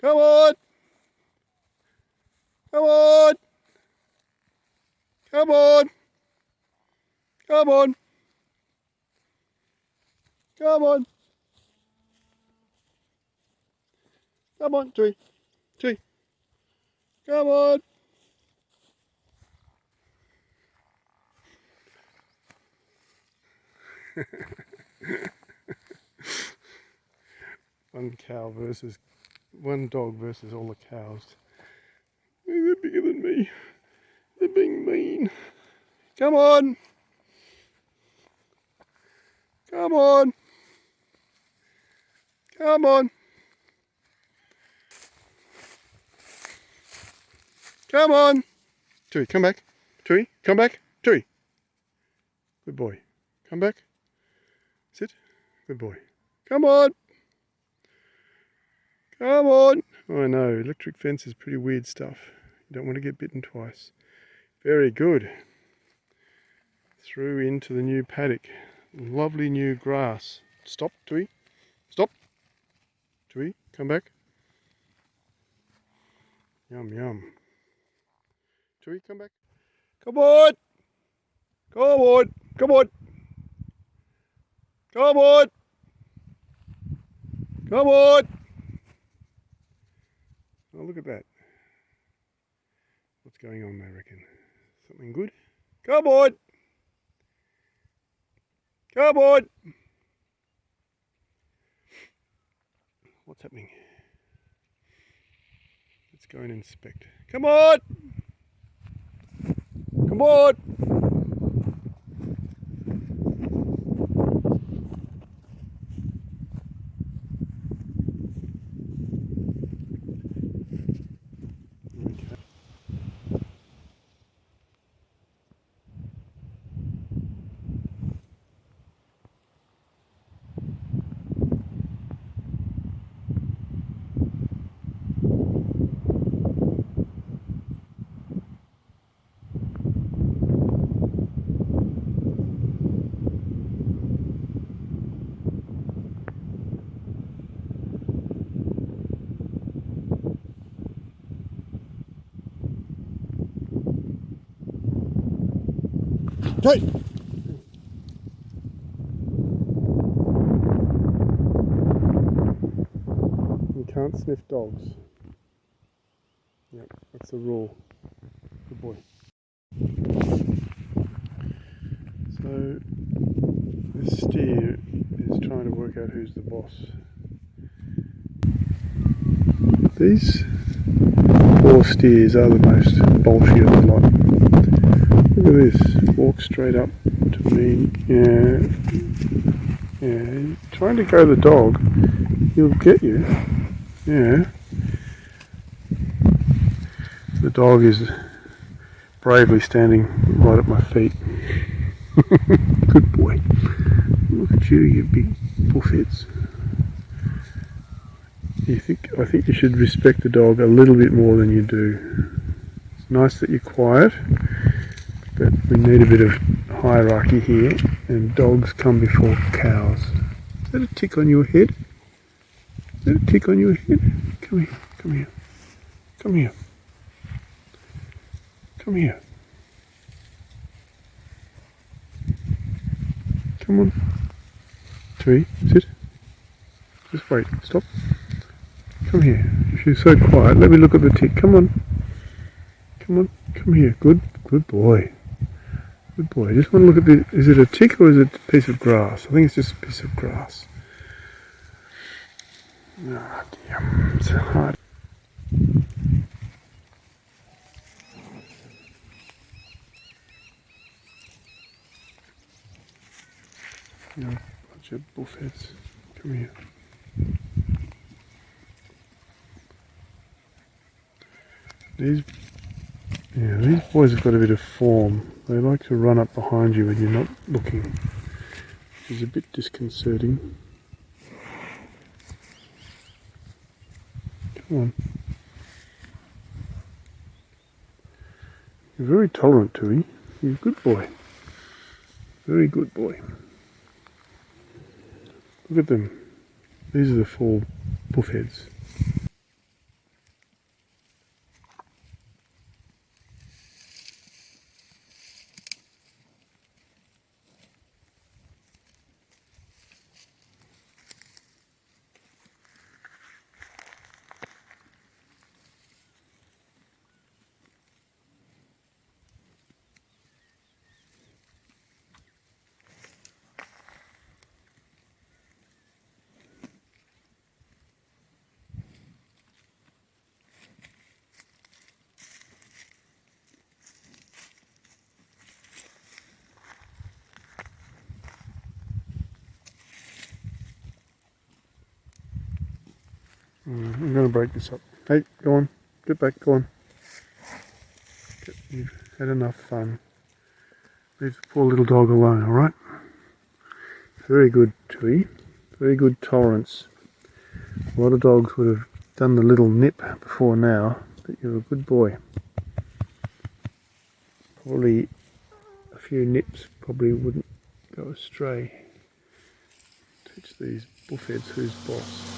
Come on. Come on. Come on. Come on. Come on. Come on, tree. Tree. Come on. one cow versus one dog versus all the cows. They're bigger than me. They're being mean. Come on. Come on. Come on. Come on. Tui, come back. Tui, come back. Tui. Good boy. Come back. Sit. Good boy. Come on. Come on. I know. Electric fence is pretty weird stuff. You don't want to get bitten twice. Very good. Through into the new paddock. Lovely new grass. Stop, Tui. Stop. Tui, come back. Yum, yum. Tui, come back. Come on. Come on. Come on. Come on. Come on. Look at that. What's going on, I reckon? Something good? Come on! Come on! What's happening? Let's go and inspect. Come on! Come on! You can't sniff dogs. Yep, that's the rule. Good boy. So this steer is trying to work out who's the boss. These four steers are the most bolshy of the lot. Look at this walk straight up to me. Yeah. Yeah. Trying to go the dog, he'll get you. Yeah. The dog is bravely standing right at my feet. Good boy. Look at you, you big bullfits. You think I think you should respect the dog a little bit more than you do. It's nice that you're quiet but we need a bit of hierarchy here and dogs come before cows. Is that a tick on your head? Is that a tick on your head? Come here, come here, come here, come here. Come on. Three, sit. Just wait, stop. Come here. If you're so quiet, let me look at the tick. Come on. Come on, come here. Good, good boy. Good boy. I just want to look at the, is it a tick or is it a piece of grass? I think it's just a piece of grass. Ah, oh dear, it's hard. You know, bunch of bullheads. Come here. These, yeah, these boys have got a bit of form. They like to run up behind you when you're not looking, which is a bit disconcerting. Come on. You're very tolerant, Tui. You're a good boy. Very good boy. Look at them. These are the four bullheads. I'm to break this up. Hey, go on. Get back, go on. You've had enough fun. Leave the poor little dog alone, alright? Very good, Tui. Very good tolerance. A lot of dogs would have done the little nip before now, but you're a good boy. Probably a few nips probably wouldn't go astray. Teach these bullheads who's boss.